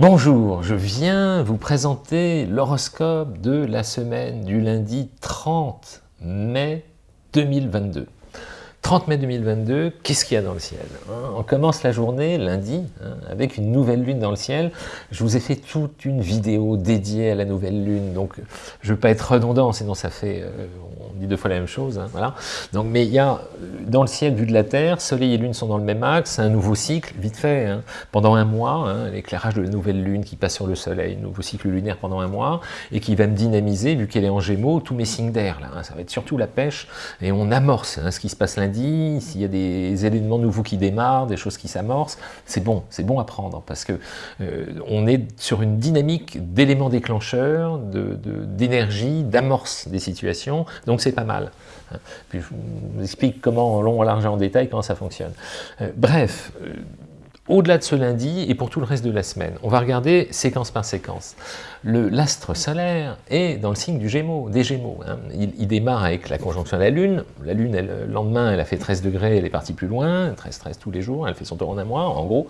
Bonjour, je viens vous présenter l'horoscope de la semaine du lundi 30 mai 2022. 30 mai 2022, qu'est-ce qu'il y a dans le ciel hein? On commence la journée, lundi, hein, avec une nouvelle lune dans le ciel. Je vous ai fait toute une vidéo dédiée à la nouvelle lune, donc je ne veux pas être redondant, sinon ça fait, euh, on dit deux fois la même chose. Hein, voilà. donc, mais il y a, dans le ciel, vu de la Terre, Soleil et Lune sont dans le même axe, un nouveau cycle, vite fait, pendant un mois, l'éclairage de la nouvelle lune qui passe sur le Soleil, nouveau cycle lunaire pendant un mois, et qui va me dynamiser, vu qu'elle est en Gémeaux, tous mes signes d'air. Ça va être surtout la pêche, et on amorce ce qui se passe lundi, s'il y a des éléments nouveaux qui démarrent, des choses qui s'amorcent, c'est bon, c'est bon à prendre, parce que euh, on est sur une dynamique d'éléments déclencheurs, d'énergie, d'amorce des situations, donc c'est pas mal. Puis je vous explique comment, en long, large en détail, comment ça fonctionne. Euh, bref, euh, au-delà de ce lundi et pour tout le reste de la semaine, on va regarder séquence par séquence l'astre solaire est dans le signe du Gémeaux, des Gémeaux. Hein. Il, démarre avec la conjonction à la Lune. La Lune, le lendemain, elle a fait 13 degrés, elle est partie plus loin, 13-13 tous les jours, elle fait son tour en un mois, en gros.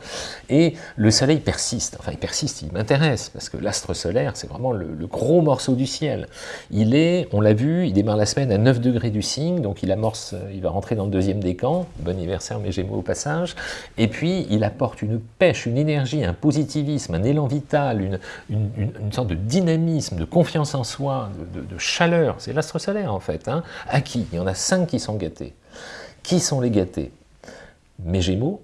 Et le Soleil persiste, enfin il persiste, il m'intéresse, parce que l'astre solaire, c'est vraiment le, gros morceau du ciel. Il est, on l'a vu, il démarre la semaine à 9 degrés du signe, donc il amorce, il va rentrer dans le deuxième décan, bon anniversaire mes Gémeaux au passage, et puis il apporte une pêche, une énergie, un positivisme, un élan vital, une, une de dynamisme, de confiance en soi, de, chaleur, c'est l'astre solaire en fait, hein, à qui Il y en a cinq qui sont gâtés. Qui sont les gâtés? Mes Gémeaux,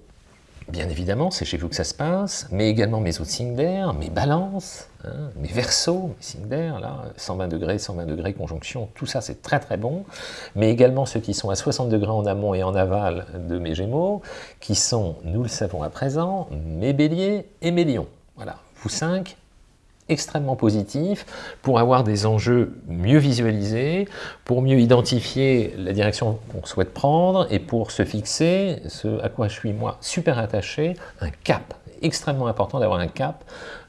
bien évidemment, c'est chez vous que ça se passe, mais également mes autres signes d'air, mes balances, hein, mes versos, mes signes d'air, là, 120 degrés, 120 degrés, conjonction, tout ça c'est très très bon, mais également ceux qui sont à 60 degrés en amont et en aval de mes Gémeaux, qui sont, nous le savons à présent, mes béliers et mes lions. Voilà, vous cinq, extrêmement positif pour avoir des enjeux mieux visualisés, pour mieux identifier la direction qu'on souhaite prendre et pour se fixer ce à quoi je suis moi super attaché, un cap. Extrêmement important d'avoir un cap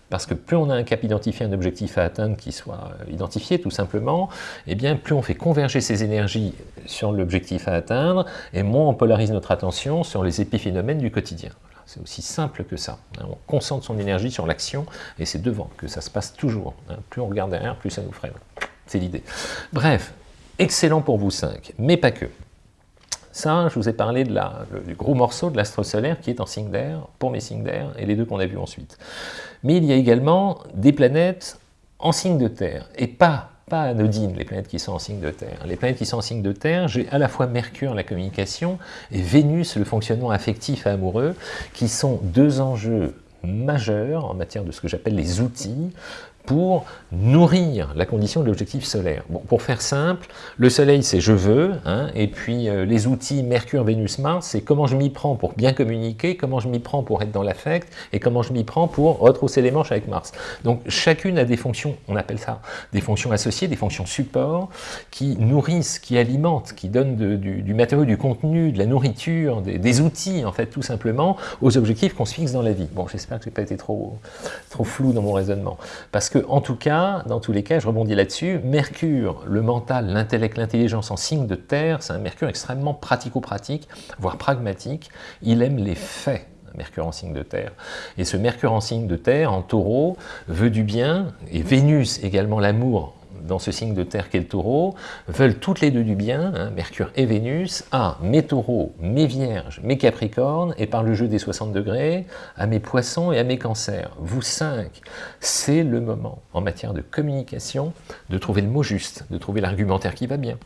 parce que plus on a un cap identifié, un objectif à atteindre qui soit identifié tout simplement, et eh bien plus on fait converger ces énergies sur l'objectif à atteindre, et moins on polarise notre attention sur les épiphénomènes du quotidien. C'est aussi simple que ça. On concentre son énergie sur l'action et c'est devant que ça se passe toujours. Hein. Plus on regarde derrière, plus ça nous freine. C'est l'idée. Bref, excellent pour vous cinq, mais pas que. Ça, je vous ai parlé de la, du gros morceau de l'astre solaire qui est en signe d'air, pour mes signes d'air, et les deux qu'on a vus ensuite. Mais il y a également des planètes en signe de terre, et pas pas anodines, les planètes qui sont en signe de terre. Les planètes qui sont en signe de terre, j'ai à la fois Mercure, la communication, et Vénus, le fonctionnement affectif et amoureux, qui sont deux enjeux majeurs en matière de ce que j'appelle les outils pour nourrir la condition de l'objectif solaire. Bon, pour faire simple, le soleil c'est je veux, hein, et puis euh, les outils Mercure, Vénus, Mars, c'est comment je m'y prends pour bien communiquer, comment je m'y prends pour être dans l'affect, et comment je m'y prends pour retrousser les manches avec Mars. Donc chacune a des fonctions, on appelle ça des fonctions associées, des fonctions support, qui nourrissent, qui alimentent, qui donnent du, matériau, du contenu, de la nourriture, des, outils en fait tout simplement, aux objectifs qu'on se fixe dans la vie. Bon, j'espère que je n'ai pas été trop, trop flou dans mon raisonnement, parce que en tout cas, dans tous les cas, je rebondis là-dessus, Mercure, le mental, l'intellect, l'intelligence en signe de terre, c'est un Mercure extrêmement pratico-pratique, voire pragmatique, il aime les faits, Mercure en signe de terre. Et ce Mercure en signe de terre, en taureau, veut du bien, et Vénus également l'amour dans ce signe de terre qu'est le taureau, veulent toutes les deux du bien, hein, Mercure et Vénus, à mes taureaux, mes vierges, mes capricornes, et par le jeu des 60 degrés, à mes poissons et à mes cancers. Vous cinq, c'est le moment, en matière de communication, de trouver le mot juste, de trouver l'argumentaire qui va bien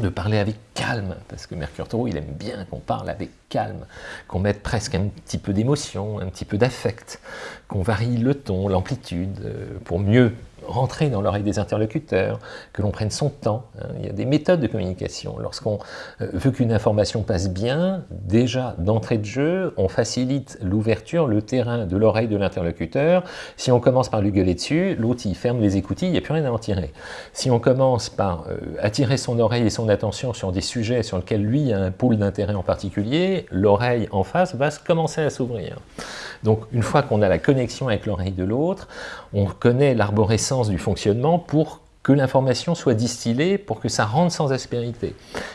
de parler avec calme, parce que Mercure Taureau, il aime bien qu'on parle avec calme, qu'on mette presque un petit peu d'émotion, un petit peu d'affect, qu'on varie le ton, l'amplitude, euh, pour mieux rentrer dans l'oreille des interlocuteurs, que l'on prenne son temps. Hein. Il y a des méthodes de communication. Lorsqu'on euh, veut qu'une information passe bien, déjà d'entrée de jeu, on facilite l'ouverture, le terrain de l'oreille de l'interlocuteur. Si on commence par lui gueuler dessus, l'autre il ferme les écoutilles, il n'y a plus rien à en tirer. Si on commence par euh, attirer son oreille et son attention sur des sujets sur lesquels lui a un pôle d'intérêt en particulier, l'oreille en face va commencer à s'ouvrir. Donc une fois qu'on a la connexion avec l'oreille de l'autre, on connaît l'arborescence du fonctionnement pour que l'information soit distillée pour que ça rentre sans aspérité.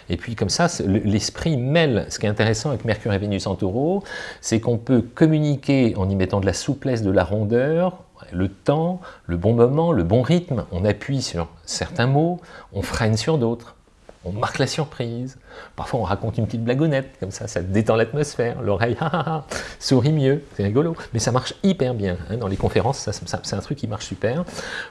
Et puis comme ça, l'esprit mêle. Ce qui est intéressant avec Mercure et Vénus en taureau, c'est qu'on peut communiquer en y mettant de la souplesse, de la rondeur, le temps, le bon moment, le bon rythme. On appuie sur certains mots, on freine sur d'autres on marque la surprise. Parfois, on raconte une petite blagounette, comme ça, ça détend l'atmosphère. L'oreille, sourit mieux, c'est rigolo. Mais ça marche hyper bien. Hein. Dans les conférences, c'est un truc qui marche super.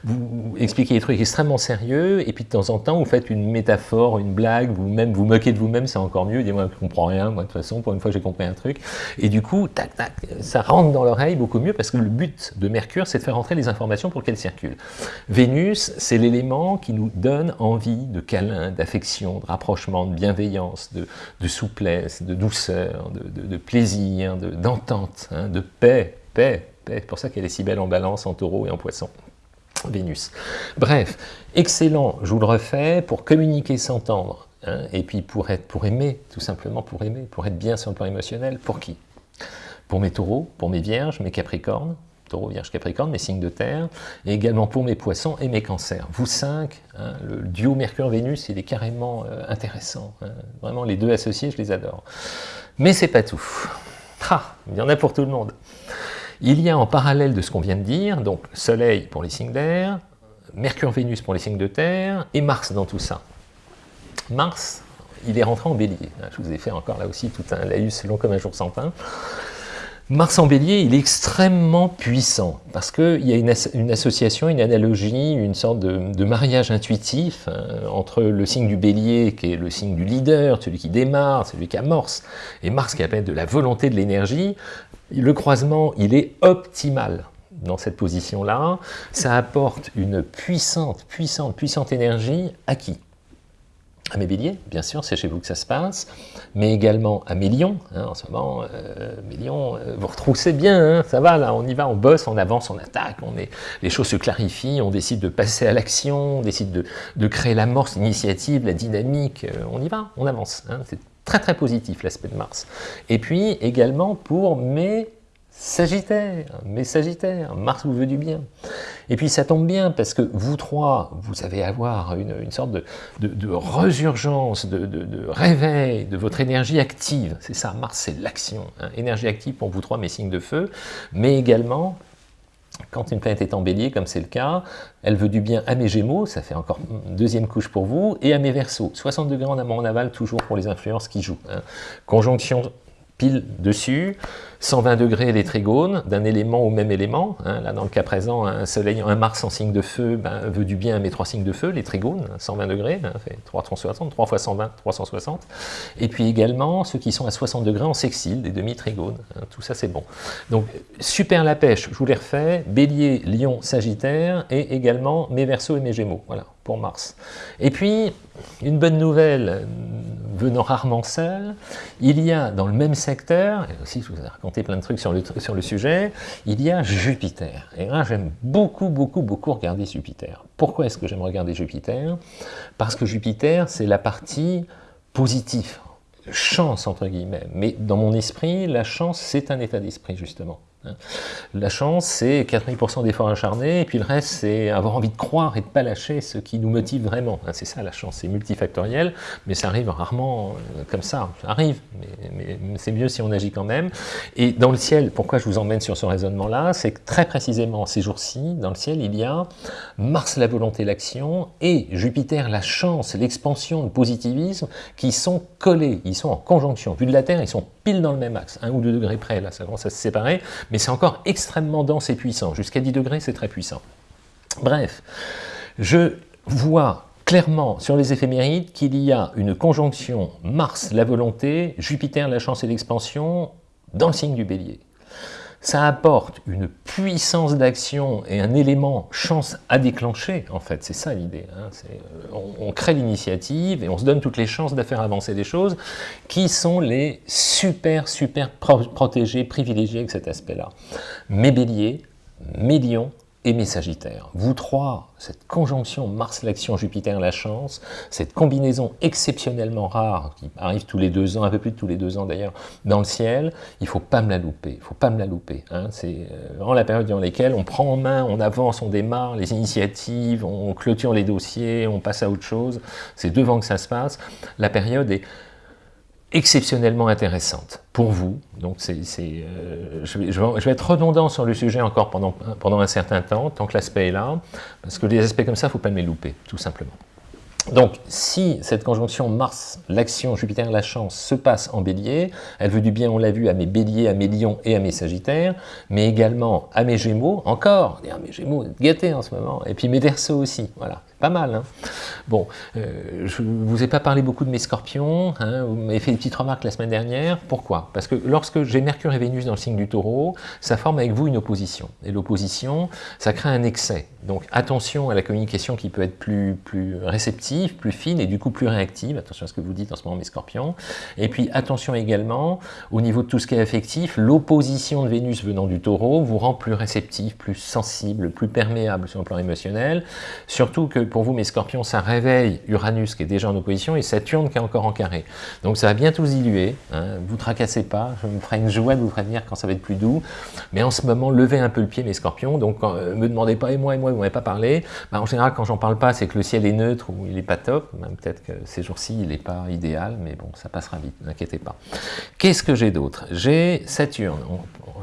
Vous, expliquez des trucs extrêmement sérieux, et puis de temps en temps, vous faites une métaphore, une blague, vous-même, vous moquez de vous-même, c'est encore mieux. Dis-moi, je comprends rien, moi, de toute façon, pour une fois, j'ai compris un truc. Et du coup, tac, tac, ça rentre dans l'oreille beaucoup mieux, parce que le but de Mercure, c'est de faire entrer les informations pour qu'elles circulent. Vénus, c'est l'élément qui nous donne envie de câlin, d'affection, de rapprochement, de bienveillance, de, souplesse, de douceur, de, plaisir, d'entente, hein, de paix, paix, paix. C'est pour ça qu'elle est si belle en balance, en taureau et en poisson. Vénus. Bref, excellent, je vous le refais, pour communiquer, s'entendre, hein, et puis pour, être, pour aimer, tout simplement pour aimer, pour être bien sur le plan émotionnel, pour qui? Pour mes taureaux, pour mes vierges, mes capricornes, taureau, vierge, capricorne, mes signes de terre, et également pour mes poissons et mes cancers. Vous cinq, hein, le duo Mercure-Vénus, il est carrément euh, intéressant. Hein. Vraiment, les deux associés, je les adore. Mais c'est pas tout. Ah, il y en a pour tout le monde. Il y a en parallèle de ce qu'on vient de dire, donc Soleil pour les signes d'air, Mercure-Vénus pour les signes de terre, et Mars dans tout ça. Mars, il est rentré en bélier. Je vous ai fait encore là aussi tout un laïus long comme un jour sans pain. Mars en bélier, il est extrêmement puissant, parce qu'il y a une, association, une analogie, une sorte de, mariage intuitif hein, entre le signe du bélier, qui est le signe du leader, celui qui démarre, celui qui amorce, et Mars qui appelle de la volonté de l'énergie. Le croisement, il est optimal dans cette position-là. Ça apporte une puissante, puissante, puissante énergie à qui? À mes béliers, bien sûr, c'est chez vous que ça se passe, mais également à mes lions, hein, en ce moment, euh, mes lions, euh, vous retroussez bien, hein, ça va, là, on y va, on bosse, on avance, on attaque, on est, les choses se clarifient, on décide de passer à l'action, on décide de, de créer l'amorce, l'initiative, la dynamique, euh, on y va, on avance, hein, c'est très très positif l'aspect de Mars. Et puis également pour mes Sagittaire, mes Sagittaires, Mars vous veut du bien. Et puis ça tombe bien parce que vous trois, vous allez avoir une, sorte de, de, resurgence, de, réveil de votre énergie active. C'est ça, Mars c'est l'action. Hein. Énergie active pour vous trois, mes signes de feu, mais également quand une planète est en bélier, comme c'est le cas, elle veut du bien à mes gémeaux, ça fait encore une deuxième couche pour vous, et à mes versos. 60 degrés en amont en aval, toujours pour les influences qui jouent. Hein. Conjonction pile dessus, 120 degrés les trigones, d'un élément au même élément. Hein. là, dans le cas présent, un soleil, un Mars en signe de feu ben, veut du bien à mes trois signes de feu, les trigones, 120 degrés, hein, fait 360, 3 fois 120, 360. Et puis également, ceux qui sont à 60 degrés en sextile, des demi-trigones. Hein. tout ça, c'est bon. Donc, super la pêche, je vous les refais, bélier, lion, sagittaire, et également mes versos et mes gémeaux. Voilà, Mars. Et puis, une bonne nouvelle, venant rarement seule, il y a dans le même secteur, et aussi je vous ai raconté plein de trucs sur le, sur le sujet, il y a Jupiter. Et là, j'aime beaucoup, beaucoup, beaucoup regarder Jupiter. Pourquoi est-ce que j'aime regarder Jupiter? Parce que Jupiter, c'est la partie positive, chance entre guillemets. Mais dans mon esprit, la chance, c'est un état d'esprit justement. La chance, c'est 80% d'efforts acharnés, et puis le reste, c'est avoir envie de croire et de pas lâcher ce qui nous motive vraiment. C'est ça la chance, c'est multifactoriel, mais ça arrive rarement euh, comme ça. Ça arrive, mais, c'est mieux si on agit quand même. Et dans le ciel, pourquoi je vous emmène sur ce raisonnement-là? C'est que très précisément, ces jours-ci, dans le ciel, il y a Mars, la volonté, l'action, et Jupiter, la chance, l'expansion, le positivisme, qui sont collés, ils sont en conjonction. Vu de la Terre, ils sont pile dans le même axe, un ou deux degrés près, là, ça commence à se séparer, mais c'est encore extrêmement dense et puissant. Jusqu'à 10 degrés, c'est très puissant. Bref, je vois clairement sur les éphémérides qu'il y a une conjonction Mars, la volonté, Jupiter, la chance et l'expansion, dans le signe du bélier ça apporte une puissance d'action et un élément chance à déclencher, en fait, c'est ça l'idée. Hein. Euh, on, crée l'initiative et on se donne toutes les chances de faire avancer des choses qui sont les super, super protégés, privilégiés avec cet aspect-là. Mes béliers, mes lions et mes Sagittaires. Vous trois, cette conjonction Mars-l'action, Jupiter-la chance, cette combinaison exceptionnellement rare, qui arrive tous les deux ans, un peu plus de tous les deux ans d'ailleurs, dans le ciel, il faut pas me la louper, il faut pas me la louper. Hein. C'est euh, vraiment la période dans laquelle on prend en main, on avance, on démarre les initiatives, on clôture les dossiers, on passe à autre chose, c'est devant que ça se passe. La période est exceptionnellement intéressante pour vous. Donc c'est, euh, je, vais, être redondant sur le sujet encore pendant, pendant un certain temps, tant que l'aspect est là, parce que des aspects comme ça, il ne faut pas me les louper, tout simplement. Donc, si cette conjonction Mars, l'action, Jupiter, la chance, se passe en bélier, elle veut du bien, on l'a vu, à mes béliers, à mes lions et à mes sagittaires, mais également à mes gémeaux, encore, à mes gémeaux, gâtés en ce moment, et puis mes versos aussi, voilà. Mal, hein Bon, euh, je ne vous ai pas parlé beaucoup de mes scorpions, hein, vous m'avez fait des petites remarques la semaine dernière. Pourquoi? Parce que lorsque j'ai Mercure et Vénus dans le signe du taureau, ça forme avec vous une opposition. Et l'opposition, ça crée un excès. Donc attention à la communication qui peut être plus, plus réceptive, plus fine et du coup plus réactive. Attention à ce que vous dites en ce moment, mes scorpions. Et puis attention également, au niveau de tout ce qui est affectif, l'opposition de Vénus venant du taureau vous rend plus réceptif, plus sensible, plus perméable sur le plan émotionnel. Surtout que vous, mes scorpions, ça réveille Uranus qui est déjà en opposition et Saturne qui est encore en carré. Donc ça va bientôt se diluer, hein. vous tracassez pas, je me ferai une joie de vous prévenir quand ça va être plus doux, mais en ce moment, levez un peu le pied, mes scorpions, donc ne euh, me demandez pas, et moi, et moi, vous m'avez pas parlé, bah, en général, quand j'en parle pas, c'est que le ciel est neutre ou il n'est pas top, peut-être que ces jours-ci, il n'est pas idéal, mais bon, ça passera vite, n'inquiétez pas. Qu'est-ce que j'ai d'autre? J'ai Saturne,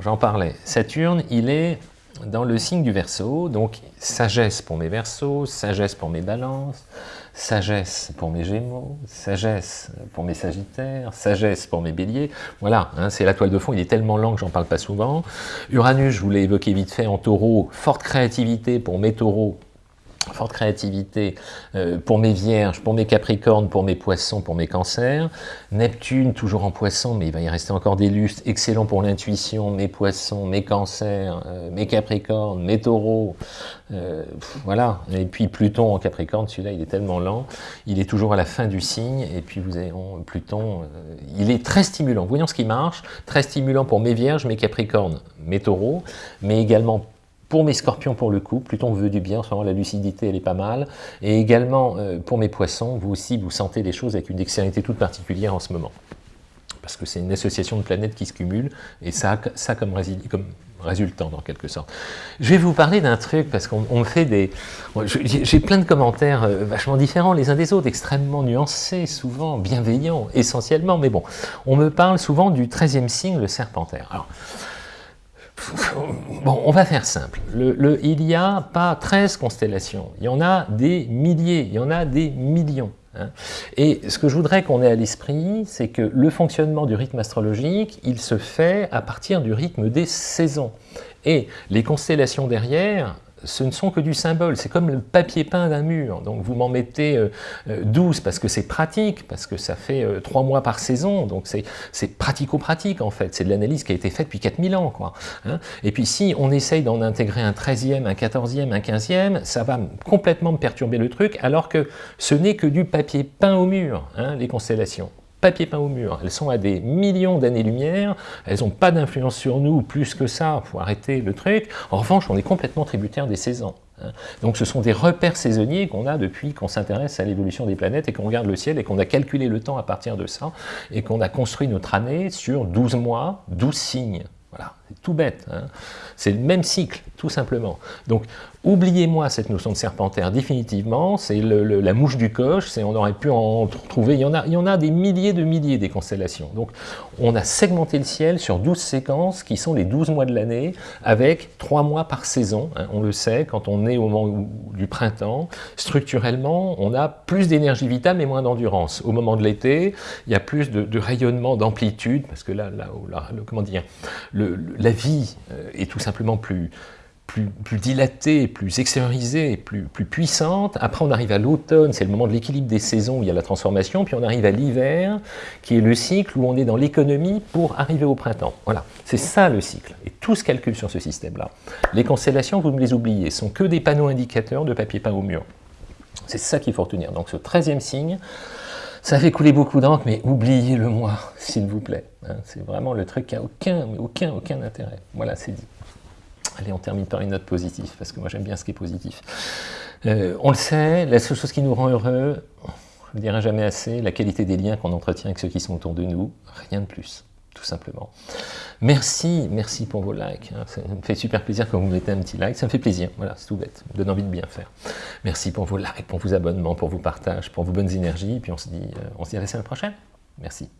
j'en parlais, Saturne, il est dans le signe du Verseau, donc sagesse pour mes Verseaux, sagesse pour mes Balances, sagesse pour mes Gémeaux, sagesse pour mes Sagittaires, sagesse pour mes Béliers. Voilà, hein, c'est la toile de fond, il est tellement lent que j'en parle pas souvent. Uranus, je vous l'ai évoqué vite fait en taureau, forte créativité pour mes taureaux, forte créativité euh, pour mes vierges, pour mes capricornes, pour mes poissons, pour mes cancers. Neptune, toujours en poisson, mais il va y rester encore des lustres, excellent pour l'intuition, mes poissons, mes cancers, euh, mes capricornes, mes taureaux, euh, voilà. Et puis Pluton en capricorne, celui-là, il est tellement lent, il est toujours à la fin du signe, et puis vous avez Pluton, il est très stimulant. Voyons ce qui marche, très stimulant pour mes vierges, mes capricornes, mes taureaux, mais également pour mes scorpions, pour le coup, Pluton veut du bien, la lucidité, elle est pas mal. Et également, euh, pour mes poissons, vous aussi, vous sentez les choses avec une dextérité toute particulière en ce moment. Parce que c'est une association de planètes qui se cumulent, et ça, ça comme, comme résultant, en quelque sorte. Je vais vous parler d'un truc, parce qu'on me fait des... J'ai plein de commentaires euh, vachement différents les uns des autres, extrêmement nuancés, souvent bienveillants, essentiellement, mais bon, on me parle souvent du 13e signe, le serpentaire. Alors, Bon, on va faire simple. il n'y a pas 13 constellations, il y en a des milliers, il y en a des millions. Hein. Et ce que je voudrais qu'on ait à l'esprit, c'est que le fonctionnement du rythme astrologique, il se fait à partir du rythme des saisons. Et les constellations derrière, ce ne sont que du symbole, c'est comme le papier peint d'un mur, donc vous m'en mettez 12 euh, parce que c'est pratique, parce que ça fait 3 euh, mois par saison, donc c'est pratico-pratique en fait, c'est de l'analyse qui a été faite depuis 4000 ans. Quoi, hein. Et puis si on essaye d'en intégrer un 13e, un 14e, un 15e, ça va complètement me perturber le truc, alors que ce n'est que du papier peint au mur, hein, les constellations papier peint au mur. Elles sont à des millions d'années-lumière, elles n'ont pas d'influence sur nous plus que ça, il faut arrêter le truc. En revanche, on est complètement tributaire des saisons. Hein. Donc ce sont des repères saisonniers qu'on a depuis qu'on s'intéresse à l'évolution des planètes et qu'on regarde le ciel et qu'on a calculé le temps à partir de ça et qu'on a construit notre année sur 12 mois, 12 signes. Voilà, tout bête. Hein. c'est le même cycle, tout simplement. Donc, oubliez-moi cette notion de serpentaire définitivement, c'est la mouche du coche, on aurait pu en trouver, il y en, a, il y en a des milliers de milliers des constellations. Donc, on a segmenté le ciel sur 12 séquences qui sont les 12 mois de l'année, avec 3 mois par saison. Hein. on le sait, quand on est au moment du printemps, structurellement, on a plus d'énergie vitale mais moins d'endurance. Au moment de l'été, il y a plus de, rayonnement, d'amplitude, parce que là, là, comment dire, le, la vie euh, est tout simplement plus, dilatée, plus extériorisée, plus, plus puissante. Après, on arrive à l'automne, c'est le moment de l'équilibre des saisons où il y a la transformation. Puis on arrive à l'hiver, qui est le cycle où on est dans l'économie pour arriver au printemps. Voilà, c'est ça le cycle. Et tout se calcule sur ce système-là. Les constellations, vous me les oubliez, sont que des panneaux indicateurs de papier peint au mur. C'est ça qu'il faut retenir. Donc ce 13e signe, ça fait couler beaucoup d'encre, mais oubliez-le moi, s'il vous plaît. Hein. c'est vraiment le truc qui n'a aucun, aucun, aucun intérêt. Voilà, c'est dit. Allez, on termine par une note positive, parce que moi j'aime bien ce qui est positif. Euh, on le sait, la seule chose qui nous rend heureux, je ne dirai jamais assez, la qualité des liens qu'on entretient avec ceux qui sont autour de nous, rien de plus, tout simplement. Merci, merci pour vos likes, hein. ça me fait super plaisir quand vous mettez un petit like, ça me fait plaisir, voilà, c'est tout bête, me donne envie de bien faire. Merci pour vos likes, pour vos abonnements, pour vos partages, pour vos bonnes énergies, puis on se dit, euh, on se dit à la semaine prochaine. Merci.